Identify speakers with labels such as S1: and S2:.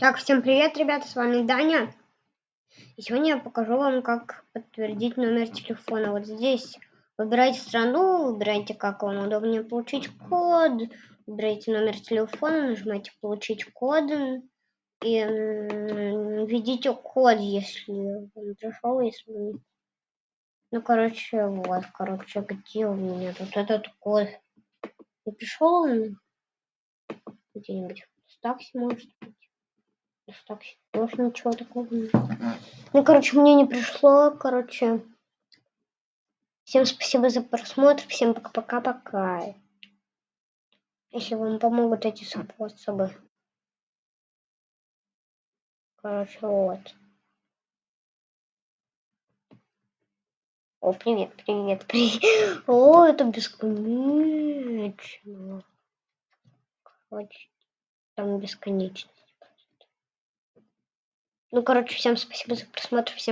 S1: Так, всем привет, ребята, с вами Даня. И сегодня я покажу вам, как подтвердить номер телефона. Вот здесь выбирайте страну, выбирайте, как вам удобнее получить код, выбирайте номер телефона, нажимайте «Получить код» и введите код, если он пришел, если. Ну, короче, вот, короче, где у меня тут этот код? Не пришел он? Где-нибудь в такси, может так тоже ничего такого нет. Ну, короче, мне не пришло, короче. Всем спасибо за просмотр, всем пока-пока-пока. Если вам помогут эти способы. Короче, вот. О, привет, привет, привет. О, это бесконечно. Короче, там бесконечно. Ну, короче, всем спасибо за просмотр. Всем